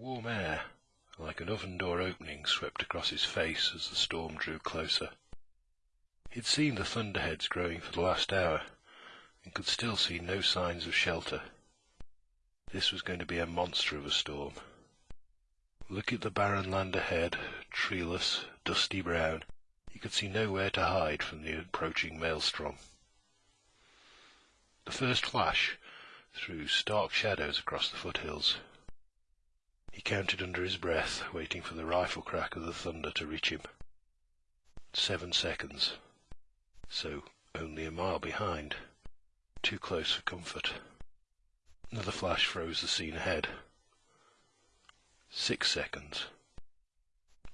Warm air, like an oven door opening, swept across his face as the storm drew closer. He had seen the thunderheads growing for the last hour, and could still see no signs of shelter. This was going to be a monster of a storm. Look at the barren land ahead, treeless, dusty brown. He could see nowhere to hide from the approaching maelstrom. The first flash threw stark shadows across the foothills. He counted under his breath, waiting for the rifle crack of the thunder to reach him. Seven seconds. So only a mile behind. Too close for comfort. Another flash froze the scene ahead. Six seconds.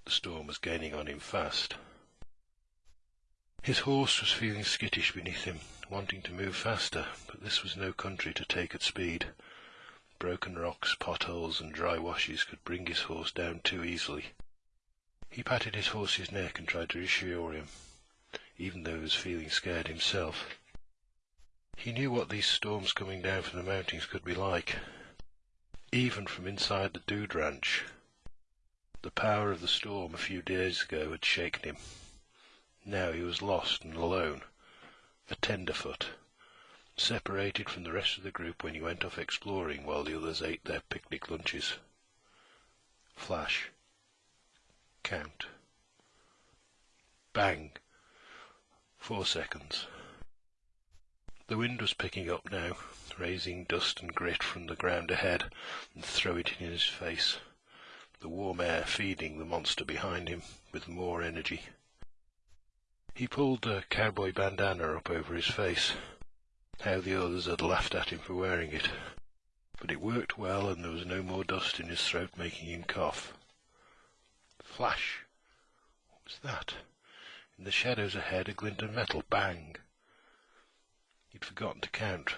The storm was gaining on him fast. His horse was feeling skittish beneath him, wanting to move faster, but this was no country to take at speed. Broken rocks, potholes, and dry washes could bring his horse down too easily. He patted his horse's neck and tried to reassure him, even though he was feeling scared himself. He knew what these storms coming down from the mountains could be like, even from inside the Dude Ranch. The power of the storm a few days ago had shaken him. Now he was lost and alone, a tenderfoot, separated from the rest of the group when he went off exploring while the others ate their picnic lunches. Flash. Count. Bang. Four seconds. The wind was picking up now, raising dust and grit from the ground ahead and throwing it in his face, the warm air feeding the monster behind him with more energy. He pulled a cowboy bandana up over his face. How the others had laughed at him for wearing it. But it worked well, and there was no more dust in his throat making him cough. Flash! What was that? In the shadows ahead, a glint of metal. Bang! He'd forgotten to count.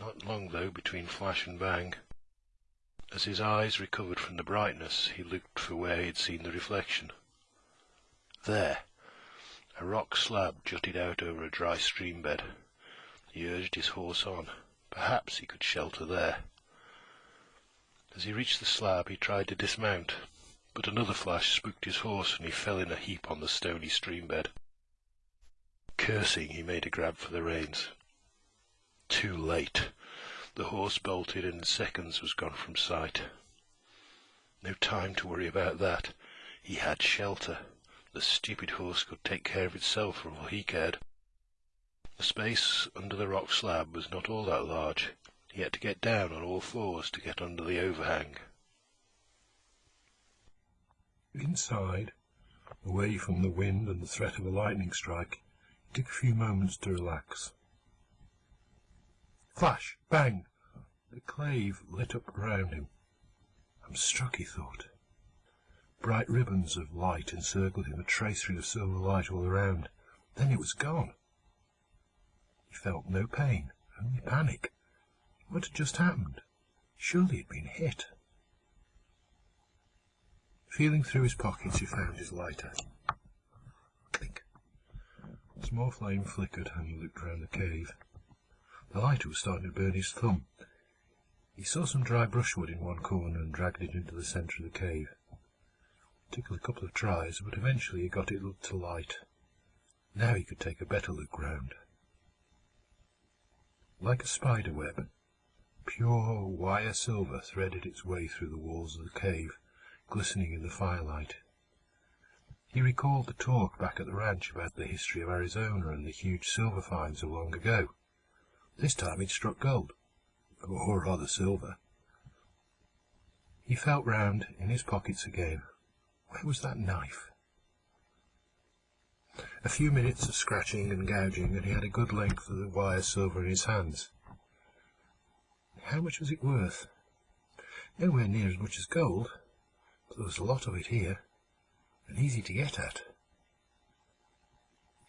Not long, though, between flash and bang. As his eyes recovered from the brightness, he looked for where he had seen the reflection. There! A rock slab jutted out over a dry stream bed. He urged his horse on. Perhaps he could shelter there. As he reached the slab, he tried to dismount, but another flash spooked his horse, and he fell in a heap on the stony stream bed. Cursing, he made a grab for the reins. Too late. The horse bolted and in seconds was gone from sight. No time to worry about that. He had shelter. The stupid horse could take care of itself for all he cared. The space under the rock slab was not all that large. He had to get down on all fours to get under the overhang. Inside, away from the wind and the threat of a lightning strike, he took a few moments to relax. Flash! Bang! The clave lit up around him. I'm struck, he thought. Bright ribbons of light encircled him, a tracery of silver light all around. Then it was gone. He felt no pain, only panic. What had just happened? Surely he'd been hit. Feeling through his pockets, he found his lighter. Clink. A small flame flickered, and he looked round the cave. The lighter was starting to burn his thumb. He saw some dry brushwood in one corner and dragged it into the centre of the cave. Took a couple of tries, but eventually he got it to light. Now he could take a better look round. Like a spider web, pure wire silver threaded its way through the walls of the cave, glistening in the firelight. He recalled the talk back at the ranch about the history of Arizona and the huge silver finds of long ago. This time he'd struck gold, or rather silver. He felt round in his pockets again. Where was that knife? A few minutes of scratching and gouging, and he had a good length of the wire silver in his hands. How much was it worth? Nowhere near as much as gold, but there was a lot of it here, and easy to get at.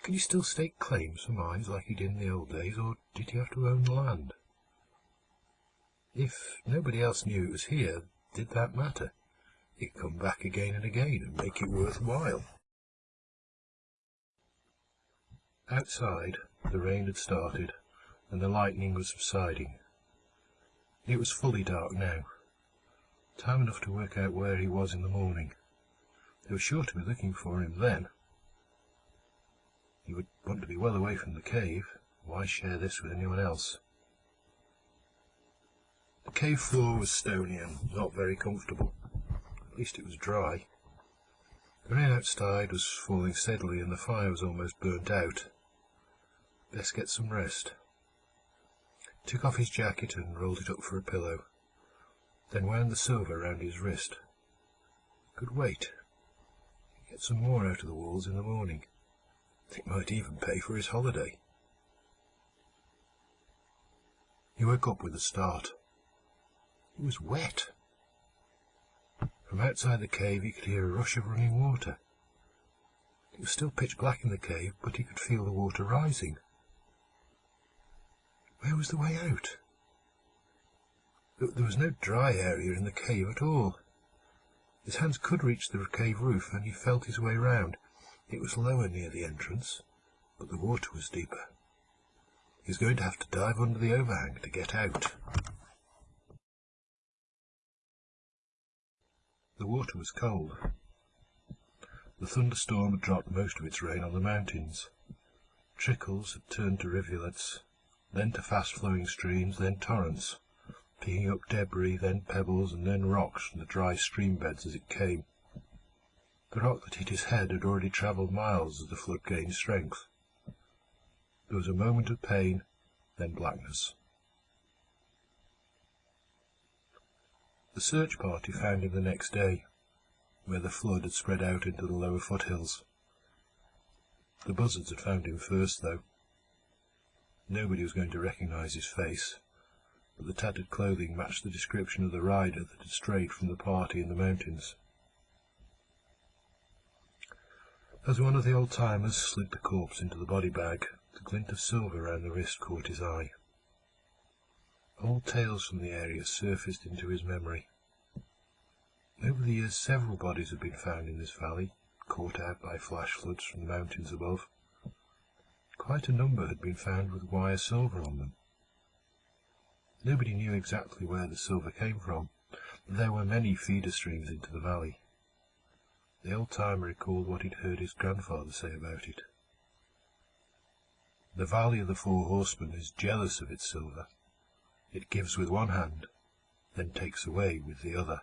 Could he still stake claims for mines like he did in the old days, or did he have to own the land? If nobody else knew it was here, did that matter? He'd come back again and again and make it worthwhile. Outside, the rain had started, and the lightning was subsiding. It was fully dark now. Time enough to work out where he was in the morning. They were sure to be looking for him then. He would want to be well away from the cave. Why share this with anyone else? The cave floor was stony and not very comfortable. At least it was dry. The rain outside was falling steadily and the fire was almost burnt out. Best get some rest. He took off his jacket and rolled it up for a pillow, then wound the silver round his wrist. Could wait. Get some more out of the walls in the morning. It might even pay for his holiday. He woke up with a start. It was wet. From outside the cave he could hear a rush of running water. It was still pitch black in the cave, but he could feel the water rising. Where was the way out? There was no dry area in the cave at all. His hands could reach the cave roof, and he felt his way round. It was lower near the entrance, but the water was deeper. He was going to have to dive under the overhang to get out. The water was cold. The thunderstorm had dropped most of its rain on the mountains. Trickles had turned to rivulets, then to fast-flowing streams, then torrents, picking up debris, then pebbles, and then rocks from the dry stream beds as it came. The rock that hit his head had already travelled miles as the flood gained strength. There was a moment of pain, then blackness. The search party found him the next day, where the flood had spread out into the lower foothills. The buzzards had found him first, though. Nobody was going to recognize his face, but the tattered clothing matched the description of the rider that had strayed from the party in the mountains. As one of the old-timers slid the corpse into the body bag, the glint of silver round the wrist caught his eye. Old tales from the area surfaced into his memory. Over the years several bodies had been found in this valley, caught out by flash floods from the mountains above. Quite a number had been found with wire silver on them. Nobody knew exactly where the silver came from, but there were many feeder streams into the valley. The old-timer recalled what he'd heard his grandfather say about it. The Valley of the Four Horsemen is jealous of its silver, it gives with one hand, then takes away with the other.